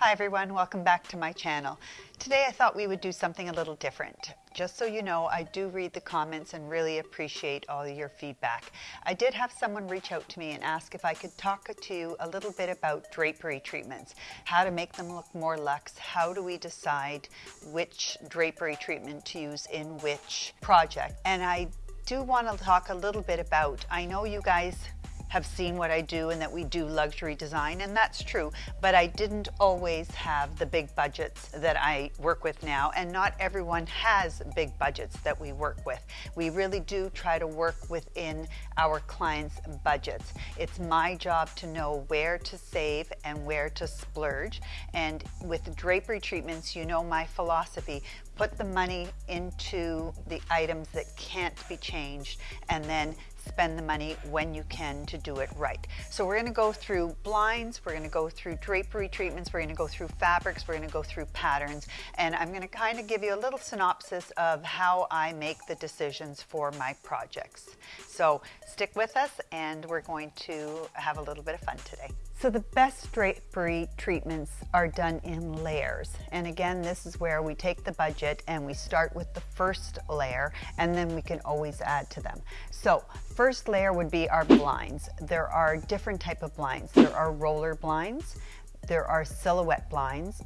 Hi everyone, welcome back to my channel. Today I thought we would do something a little different. Just so you know, I do read the comments and really appreciate all your feedback. I did have someone reach out to me and ask if I could talk to you a little bit about drapery treatments, how to make them look more luxe, how do we decide which drapery treatment to use in which project. And I do want to talk a little bit about, I know you guys have seen what I do and that we do luxury design, and that's true. But I didn't always have the big budgets that I work with now, and not everyone has big budgets that we work with. We really do try to work within our clients' budgets. It's my job to know where to save and where to splurge. And with drapery treatments, you know my philosophy put the money into the items that can't be changed and then spend the money when you can to do it right. So we're going to go through blinds, we're going to go through drapery treatments, we're going to go through fabrics, we're going to go through patterns, and I'm going to kind of give you a little synopsis of how I make the decisions for my projects. So stick with us and we're going to have a little bit of fun today. So the best drapery treatments are done in layers. And again, this is where we take the budget and we start with the first layer and then we can always add to them. So first layer would be our blinds. There are different type of blinds. There are roller blinds, there are silhouette blinds,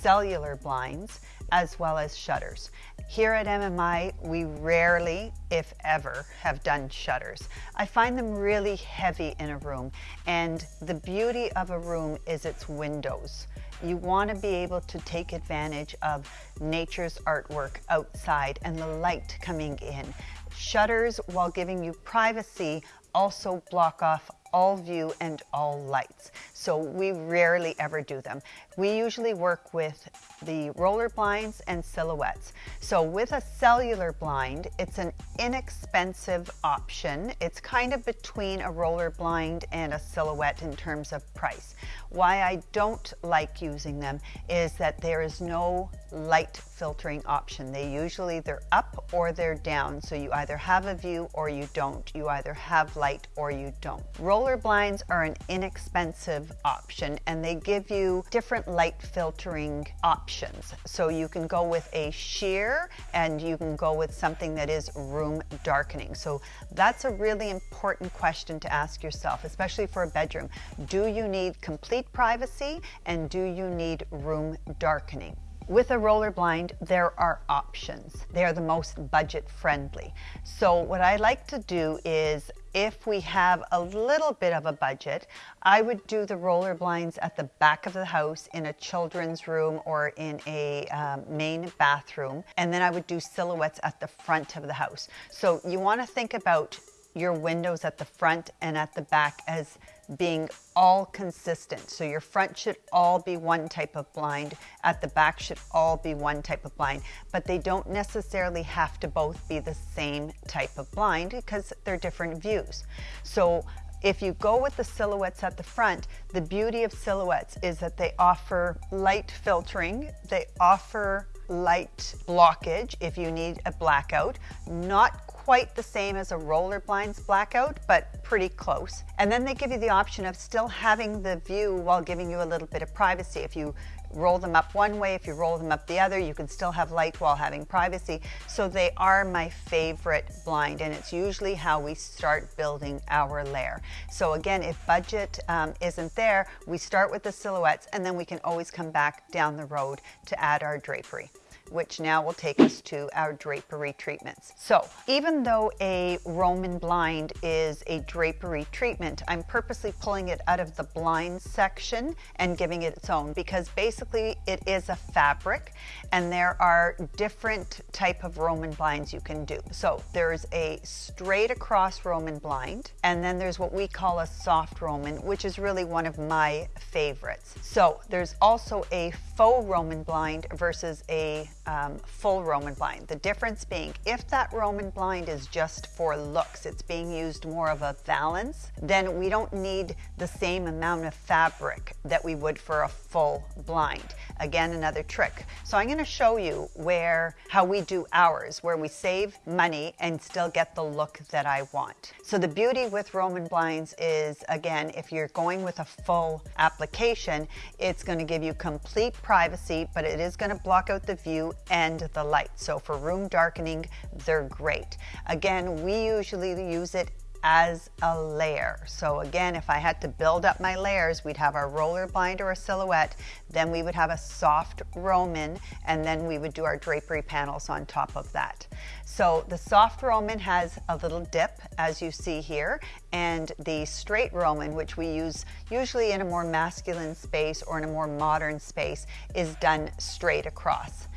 cellular blinds, as well as shutters. Here at MMI, we rarely, if ever, have done shutters. I find them really heavy in a room, and the beauty of a room is its windows. You want to be able to take advantage of nature's artwork outside and the light coming in. Shutters, while giving you privacy, also block off all view and all lights. So we rarely ever do them. We usually work with the roller blinds and silhouettes. So with a cellular blind, it's an inexpensive option. It's kind of between a roller blind and a silhouette in terms of price. Why I don't like using them is that there is no light filtering option. They usually they're up or they're down. So you either have a view or you don't. You either have light or you don't. Roller blinds are an inexpensive option and they give you different light filtering options. So you can go with a sheer and you can go with something that is room darkening. So that's a really important question to ask yourself, especially for a bedroom. Do you need complete privacy and do you need room darkening? With a roller blind, there are options. They are the most budget friendly. So what I like to do is if we have a little bit of a budget, I would do the roller blinds at the back of the house in a children's room or in a um, main bathroom. And then I would do silhouettes at the front of the house. So you want to think about your windows at the front and at the back as being all consistent. So your front should all be one type of blind, at the back should all be one type of blind, but they don't necessarily have to both be the same type of blind because they're different views. So if you go with the silhouettes at the front, the beauty of silhouettes is that they offer light filtering, they offer light blockage if you need a blackout, not quite the same as a roller blinds blackout, but pretty close. And then they give you the option of still having the view while giving you a little bit of privacy. If you roll them up one way, if you roll them up the other, you can still have light while having privacy. So they are my favorite blind and it's usually how we start building our layer. So again, if budget um, isn't there, we start with the silhouettes and then we can always come back down the road to add our drapery which now will take us to our drapery treatments. So even though a Roman blind is a drapery treatment, I'm purposely pulling it out of the blind section and giving it its own because basically it is a fabric and there are different type of Roman blinds you can do. So there's a straight across Roman blind and then there's what we call a soft Roman, which is really one of my favorites. So there's also a faux Roman blind versus a um, full Roman blind. The difference being if that Roman blind is just for looks, it's being used more of a valance, then we don't need the same amount of fabric that we would for a full blind. Again, another trick. So I'm going to show you where, how we do ours, where we save money and still get the look that I want. So the beauty with Roman blinds is, again, if you're going with a full application, it's going to give you complete privacy, but it is going to block out the view and the light. So for room darkening, they're great. Again, we usually use it as a layer. So again, if I had to build up my layers, we'd have our roller blind or a silhouette, then we would have a soft Roman, and then we would do our drapery panels on top of that. So the soft Roman has a little dip, as you see here, and the straight Roman, which we use usually in a more masculine space or in a more modern space, is done straight across.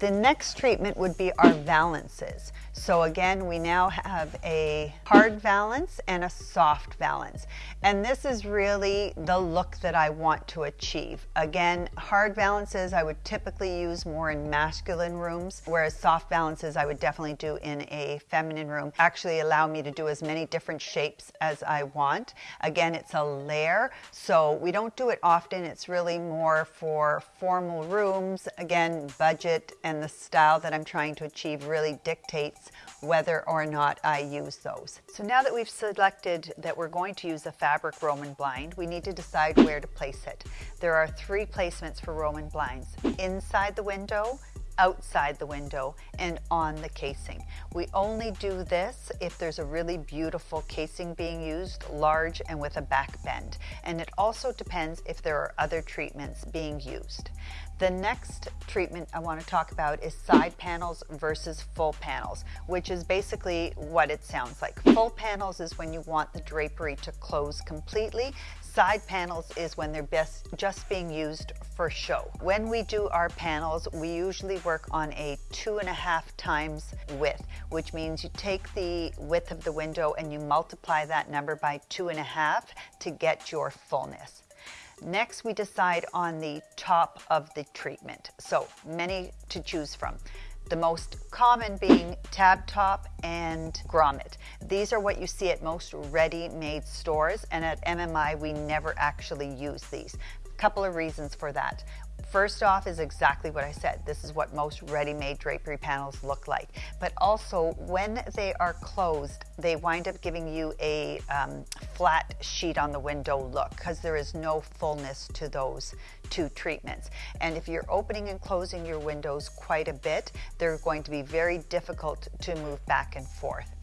The next treatment would be our valances. So again, we now have a hard valance and a soft valance. And this is really the look that I want to achieve. Again, hard valances I would typically use more in masculine rooms, whereas soft valances I would definitely do in a feminine room. Actually allow me to do as many different shapes as I want. Again, it's a layer, so we don't do it often. It's really more for formal rooms. Again, budget and the style that I'm trying to achieve really dictates whether or not I use those. So now that we've selected that we're going to use a fabric Roman blind, we need to decide where to place it. There are three placements for Roman blinds. Inside the window, outside the window and on the casing. We only do this if there's a really beautiful casing being used, large and with a back bend. And it also depends if there are other treatments being used. The next treatment I want to talk about is side panels versus full panels, which is basically what it sounds like. Full panels is when you want the drapery to close completely. Side panels is when they're best just being used for show. When we do our panels, we usually work on a two and a half times width, which means you take the width of the window and you multiply that number by two and a half to get your fullness. Next, we decide on the top of the treatment. So many to choose from. The most common being tab top and grommet. These are what you see at most ready-made stores and at MMI we never actually use these. A couple of reasons for that. First off is exactly what I said. This is what most ready-made drapery panels look like. But also when they are closed, they wind up giving you a um, flat sheet on the window look because there is no fullness to those two treatments. And if you're opening and closing your windows quite a bit, they're going to be very difficult to move back and forth.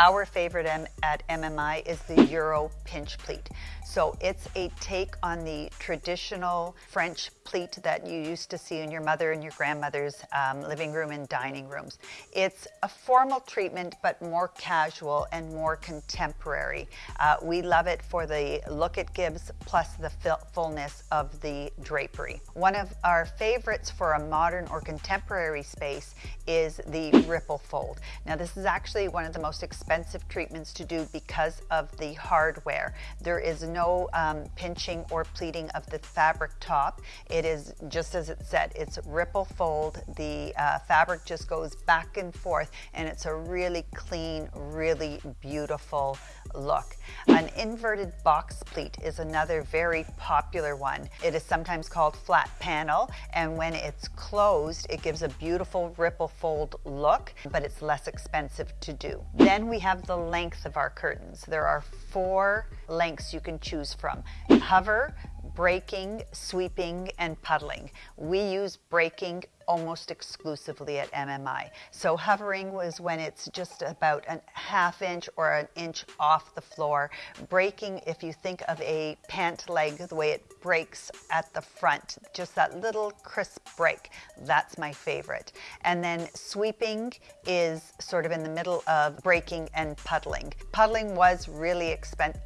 Our favorite M at MMI is the Euro pinch pleat. So it's a take on the traditional French pleat that you used to see in your mother and your grandmother's um, living room and dining rooms. It's a formal treatment, but more casual and more contemporary. Uh, we love it for the look it gives, plus the fullness of the drapery. One of our favorites for a modern or contemporary space is the ripple fold. Now this is actually one of the most expensive expensive treatments to do because of the hardware. There is no um, pinching or pleating of the fabric top. It is just as it said, it's ripple fold. The uh, fabric just goes back and forth and it's a really clean, really beautiful look. An inverted box pleat is another very popular one. It is sometimes called flat panel and when it's closed it gives a beautiful ripple fold look but it's less expensive to do. Then we have the length of our curtains. There are four lengths you can choose from. Hover, breaking, sweeping, and puddling. We use breaking almost exclusively at MMI. So hovering was when it's just about a half inch or an inch off the floor. Breaking, if you think of a pant leg, the way it breaks at the front, just that little crisp break, that's my favorite. And then sweeping is sort of in the middle of breaking and puddling. Puddling was really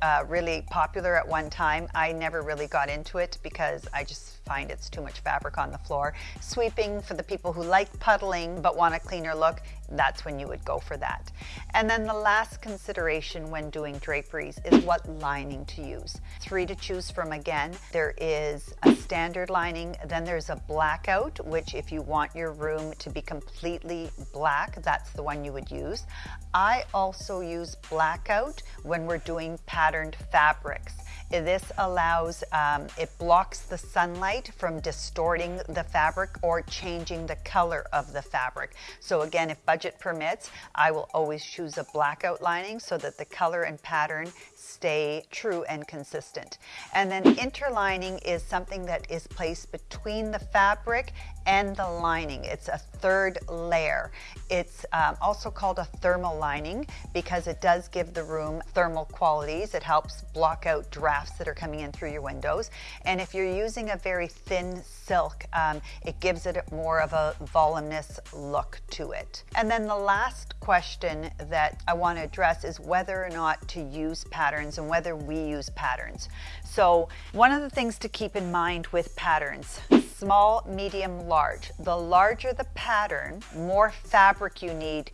uh, really popular at one time. I never really got into it because I just find it's too much fabric on the floor. Sweeping for the people who like puddling but want a cleaner look, that's when you would go for that. And then the last consideration when doing draperies is what lining to use. Three to choose from again. There is a standard lining, then there's a blackout, which if you want your room to be completely black, that's the one you would use. I also use blackout when we're doing patterned fabrics. This allows, um, it blocks the sunlight from distorting the fabric or changing the color of the fabric. So again, if budget permits, I will always choose a blackout lining so that the color and pattern stay true and consistent. And then interlining is something that is placed between the fabric and the lining. It's a third layer. It's um, also called a thermal lining because it does give the room thermal qualities. It helps block out drafts that are coming in through your windows. And if you're using a very thin silk, um, it gives it more of a voluminous look to it. And then the last question that I want to address is whether or not to use patterns and whether we use patterns. So one of the things to keep in mind with patterns, small, medium, large. The larger the pattern, more fabric you need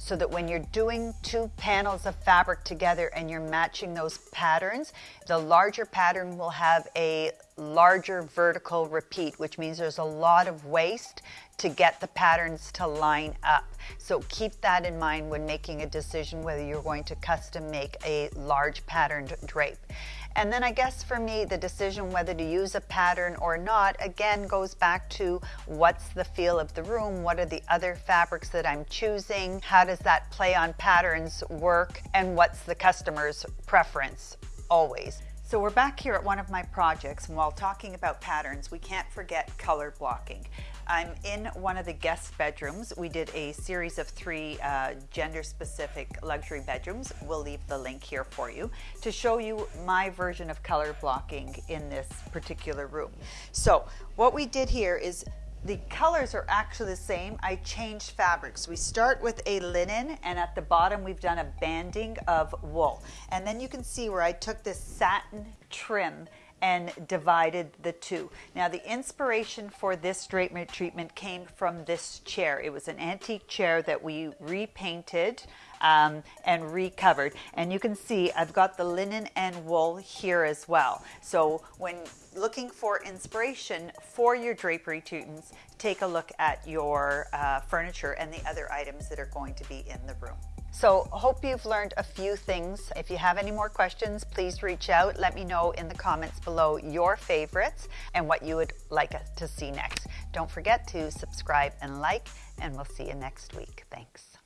so that when you're doing two panels of fabric together and you're matching those patterns, the larger pattern will have a larger vertical repeat, which means there's a lot of waste to get the patterns to line up. So keep that in mind when making a decision whether you're going to custom make a large patterned drape. And then I guess for me, the decision whether to use a pattern or not, again, goes back to what's the feel of the room? What are the other fabrics that I'm choosing? How does that play on patterns work? And what's the customer's preference always? So we're back here at one of my projects, and while talking about patterns, we can't forget color blocking. I'm in one of the guest bedrooms. We did a series of three uh, gender-specific luxury bedrooms. We'll leave the link here for you to show you my version of color blocking in this particular room. So what we did here is the colors are actually the same. I changed fabrics. We start with a linen and at the bottom we've done a banding of wool. And then you can see where I took this satin trim and divided the two. Now the inspiration for this drapery treatment came from this chair. It was an antique chair that we repainted um, and recovered. And you can see I've got the linen and wool here as well. So when looking for inspiration for your drapery treatments, take a look at your uh, furniture and the other items that are going to be in the room. So hope you've learned a few things. If you have any more questions, please reach out. Let me know in the comments below your favorites and what you would like us to see next. Don't forget to subscribe and like, and we'll see you next week. Thanks.